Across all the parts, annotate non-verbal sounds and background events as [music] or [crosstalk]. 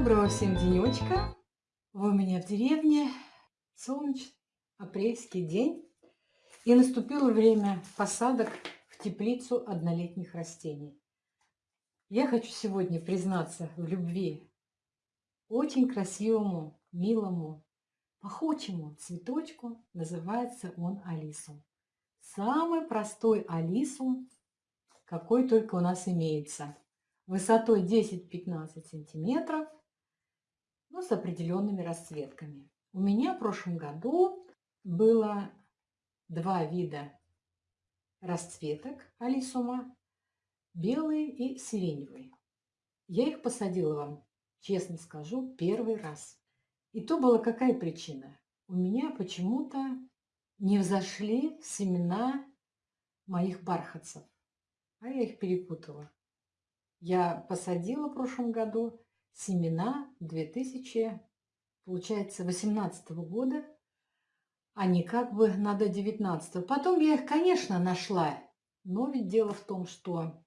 Доброго всем денечка. Вы у меня в деревне. Солнечный апрельский день. И наступило время посадок в теплицу однолетних растений. Я хочу сегодня признаться в любви очень красивому, милому, пахучему цветочку. Называется он алисум. Самый простой алисум, какой только у нас имеется. Высотой 10-15 сантиметров, но с определенными расцветками. У меня в прошлом году было два вида расцветок алисума, белый и сиреневый. Я их посадила вам, честно скажу, первый раз. И то была какая причина? У меня почему-то не взошли семена моих бархатцев, а я их перепутала. Я посадила в прошлом году семена 2000, получается, 18 года, а не как бы надо 19 Потом я их, конечно, нашла, но ведь дело в том, что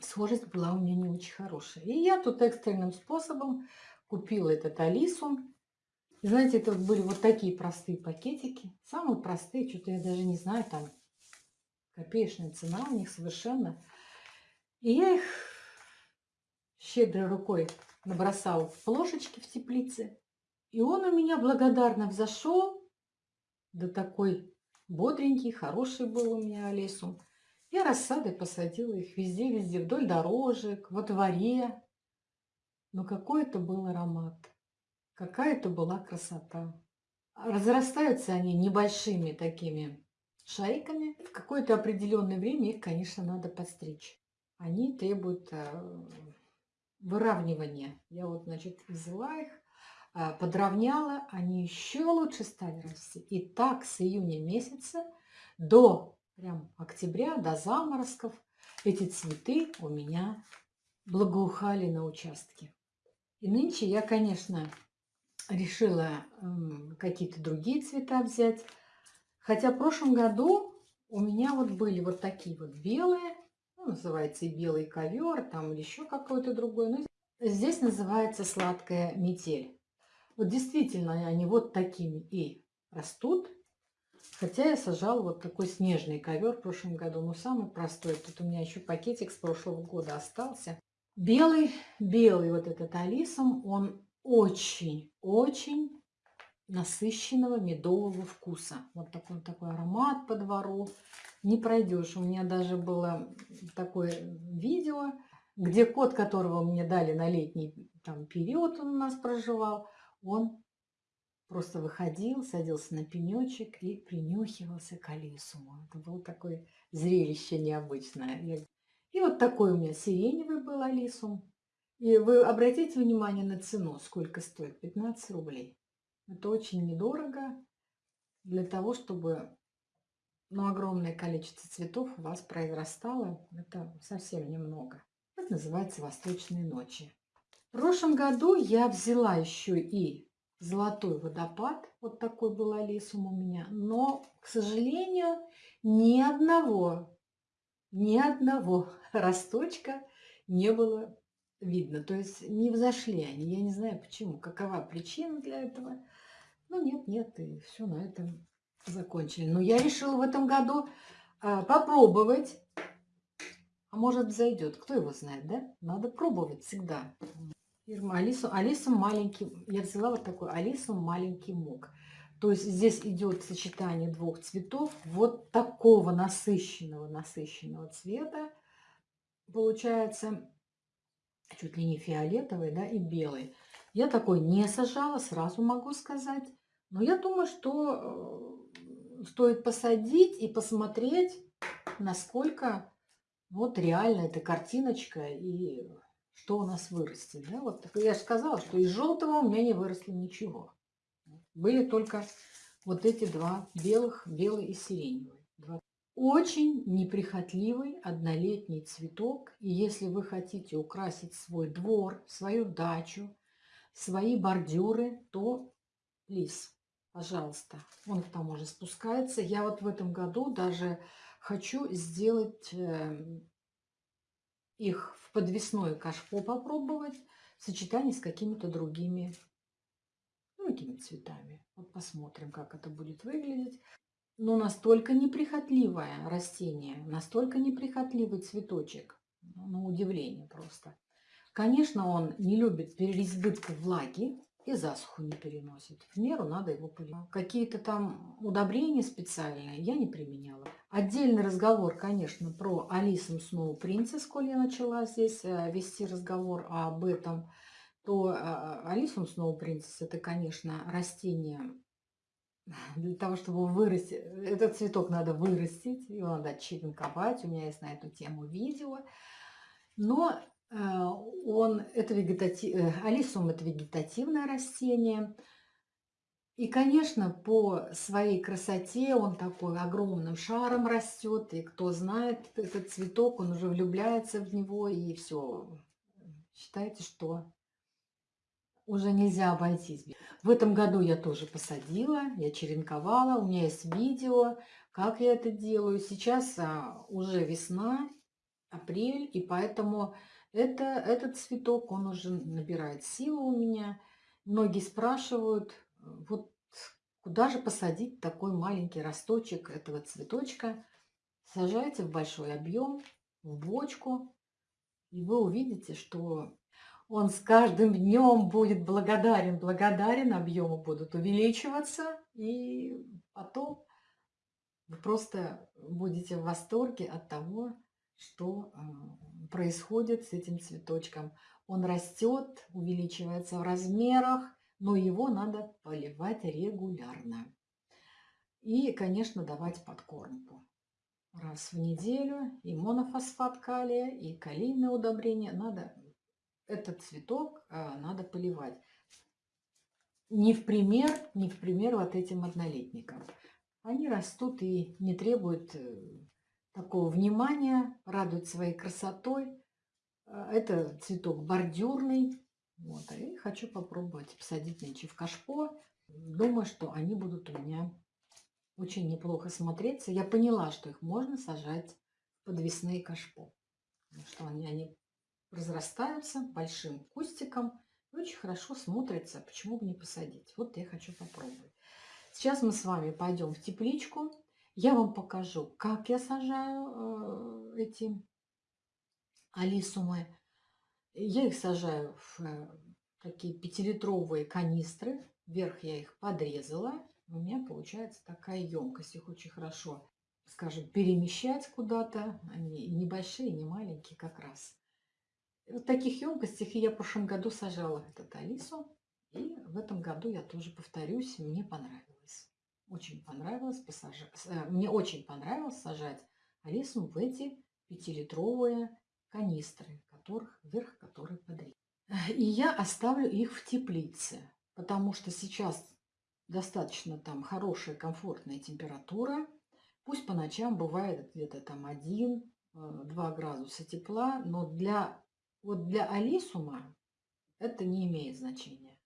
схожесть была у меня не очень хорошая. И я тут экстренным способом купила этот алисум знаете, это были вот такие простые пакетики. Самые простые, что-то я даже не знаю, там копеечная цена у них совершенно. И я их щедрой рукой набросал плошечки в теплице. И он у меня благодарно взошел. Да такой бодренький, хороший был у меня лесом. Я рассадой посадила их везде-везде, вдоль дорожек, во дворе. Но какой это был аромат. Какая это была красота. Разрастаются они небольшими такими шайками. В какое-то определенное время их, конечно, надо подстричь. Они требуют э, выравнивания. Я вот, значит, взяла их, э, подровняла, они еще лучше стали расти. И так с июня месяца до прям октября, до заморозков, эти цветы у меня благоухали на участке. И нынче я, конечно, решила какие-то другие цвета взять. Хотя в прошлом году у меня вот были вот такие вот белые, называется и белый ковер, там еще какой-то другой. Но здесь называется сладкая метель. Вот действительно они вот такими и растут. Хотя я сажала вот такой снежный ковер в прошлом году, но самый простой. Тут у меня еще пакетик с прошлого года остался. Белый, белый вот этот алисом, он очень-очень насыщенного медового вкуса. Вот такой такой аромат по двору. Не пройдешь. У меня даже было такое видео, где кот, которого мне дали на летний там, период, он у нас проживал, он просто выходил, садился на пенечек и принюхивался к алисуму. Это было такое зрелище необычное. И вот такой у меня сиреневый был алисум. И вы обратите внимание на цену, сколько стоит? 15 рублей. Это очень недорого для того, чтобы ну, огромное количество цветов у вас произрастало. Это совсем немного. Это называется «Восточные ночи». В прошлом году я взяла еще и золотой водопад. Вот такой был алисум у меня. Но, к сожалению, ни одного, ни одного [laughs] росточка не было видно. То есть не взошли они. Я не знаю почему, какова причина для этого. Ну нет, нет, и все на этом закончили. Но я решила в этом году а, попробовать. А может зайдет, кто его знает, да? Надо пробовать всегда. Фирма Алису, Алису маленький, я взяла вот такой Алису маленький мук. То есть здесь идет сочетание двух цветов, вот такого насыщенного, насыщенного цвета. Получается, чуть ли не фиолетовый, да, и белый. Я такой не сажала, сразу могу сказать. Но я думаю, что э, стоит посадить и посмотреть, насколько вот реально эта картиночка и что у нас вырастет. Да? Вот я же сказала, что из желтого у меня не выросло ничего. Были только вот эти два белых, белый и сиреневый. Очень неприхотливый однолетний цветок. И если вы хотите украсить свой двор, свою дачу, свои бордюры, то лис, пожалуйста. Он там уже спускается. Я вот в этом году даже хочу сделать э, их в подвесное кашпо попробовать. в сочетании с какими-то другими другими цветами. Вот посмотрим, как это будет выглядеть. Но настолько неприхотливое растение, настолько неприхотливый цветочек, на удивление просто. Конечно, он не любит переизбытка влаги и засуху не переносит. В меру надо его поливать. Какие-то там удобрения специальные я не применяла. Отдельный разговор, конечно, про Алису Сноу Принцесс, коль я начала здесь э, вести разговор об этом то а, а, Алисум Сноу Принцесс это, конечно, растение для того, чтобы вырастить. Этот цветок надо вырастить, его надо черенковать. У меня есть на эту тему видео. Но э, он, это вегетатив, э, Алисум это вегетативное растение. И, конечно, по своей красоте он такой огромным шаром растет. И кто знает этот цветок, он уже влюбляется в него. И все. Считайте, что уже нельзя обойтись. В этом году я тоже посадила, я черенковала, у меня есть видео, как я это делаю. Сейчас а, уже весна, апрель, и поэтому это, этот цветок, он уже набирает силу у меня. Многие спрашивают, вот куда же посадить такой маленький росточек этого цветочка. Сажайте в большой объем, в бочку, и вы увидите, что он с каждым днем будет благодарен, благодарен, объемы будут увеличиваться, и потом вы просто будете в восторге от того, что э, происходит с этим цветочком. Он растет, увеличивается в размерах, но его надо поливать регулярно. И, конечно, давать подкормку. Раз в неделю и монофосфат калия, и калийное удобрение надо этот цветок а, надо поливать. Не в пример, не в пример вот этим однолетникам. Они растут и не требуют э, такого внимания, радуют своей красотой. А, это цветок бордюрный. Вот, и хочу попробовать посадить нынче в кашпо. Думаю, что они будут у меня очень неплохо смотреться. Я поняла, что их можно сажать в подвесные кашпо. Что они, они разрастаются большим кустиком и очень хорошо смотрятся. Почему бы не посадить? Вот я хочу попробовать. Сейчас мы с вами пойдем в тепличку. Я вам покажу, как я сажаю э, эти алисумы. Я их сажаю в э, такие пятилитровые канистры. Вверх я их подрезала. У меня получается такая емкость. Их очень хорошо, скажем, перемещать куда-то. Они небольшие, не маленькие как раз. В таких емкостях я в прошлом году сажала этот Алису. И в этом году я тоже повторюсь, мне понравилось. Очень понравилось посажать. Э, мне очень понравилось сажать Алису в эти пятилитровые канистры, которых, верх которых подрезан. И я оставлю их в теплице, потому что сейчас достаточно там хорошая, комфортная температура. Пусть по ночам бывает где-то там 1-2 э, градуса тепла, но для вот для алисума это не имеет значения.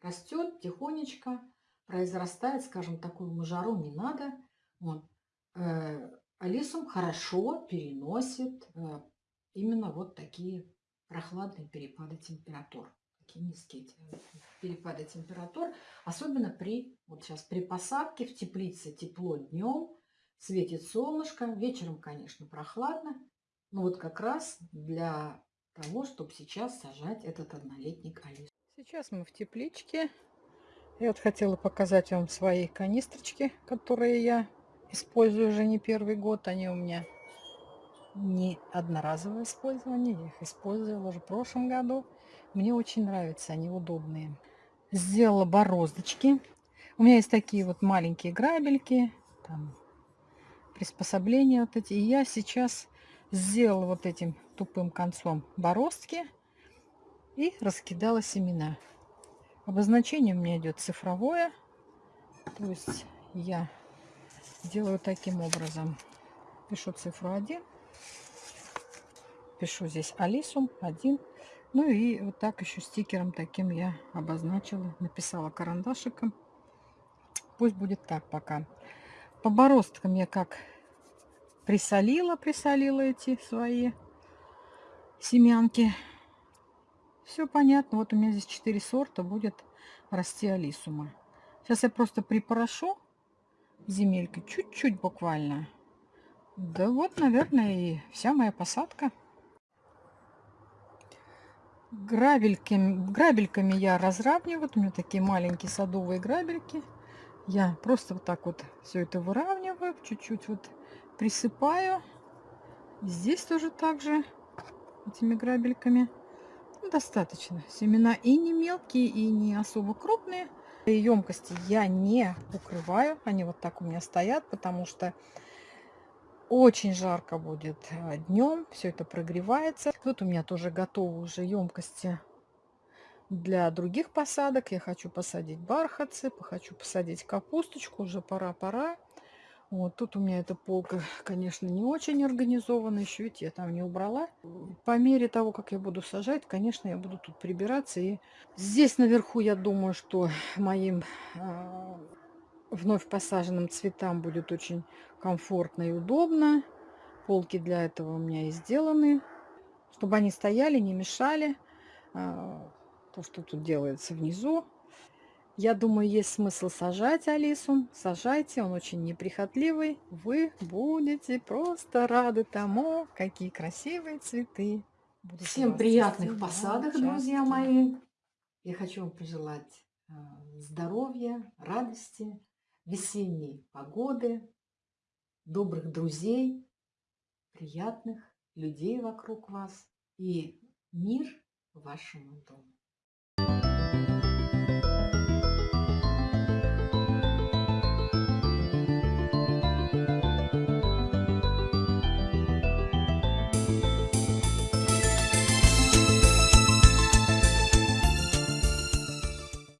Растет тихонечко, произрастает, скажем, такую жару не надо. Вот. Э, алисум хорошо переносит э, именно вот такие прохладные перепады температур. Такие низкие перепады температур. Особенно при, вот сейчас при посадке в теплице тепло днем, светит солнышко. Вечером, конечно, прохладно. Но вот как раз для того, чтобы сейчас сажать этот однолетник алис. Сейчас мы в тепличке. Я вот хотела показать вам свои канистрочки, которые я использую уже не первый год. Они у меня не одноразовое использование. Я их использовала уже в прошлом году. Мне очень нравятся, они удобные. Сделала бороздочки. У меня есть такие вот маленькие грабельки, там приспособления вот эти. И я сейчас сделала вот этим тупым концом бороздки и раскидала семена. Обозначение у меня идет цифровое. То есть я делаю таким образом. Пишу цифру 1. Пишу здесь Алисум 1. Ну и вот так еще стикером таким я обозначила. Написала карандашиком. Пусть будет так пока. По бороздкам я как присолила, присолила эти свои семянки. Все понятно. Вот у меня здесь 4 сорта будет расти алисума. Сейчас я просто припорошу земелькой чуть-чуть буквально. Да вот, наверное, и вся моя посадка. Грабельками, грабельками я разравниваю. У меня такие маленькие садовые грабельки. Я просто вот так вот все это выравниваю, чуть-чуть вот присыпаю. Здесь тоже так же этими грабельками. Ну, достаточно. Семена и не мелкие, и не особо крупные. Емкости я не укрываю. Они вот так у меня стоят, потому что очень жарко будет э, днем. Все это прогревается. Вот у меня тоже готовы уже емкости для других посадок. Я хочу посадить бархатцы, хочу посадить капусточку. Уже пора-пора. Вот тут у меня эта полка, [laughs] конечно, не очень организована. Еще ведь я там не убрала. По мере того, как я буду сажать, конечно, я буду тут прибираться. И здесь наверху, я думаю, что [laughs] моим э, вновь посаженным цветам будет очень комфортно и удобно. Полки для этого у меня и сделаны. Чтобы они стояли, не мешали. Э, то, что тут делается внизу. Я думаю, есть смысл сажать Алису. Сажайте, он очень неприхотливый. Вы будете просто рады тому, какие красивые цветы. Будут Всем приятных посадок, друзья мои. Я хочу вам пожелать э, здоровья, радости, весенней погоды, добрых друзей, приятных людей вокруг вас и мир вашему дому.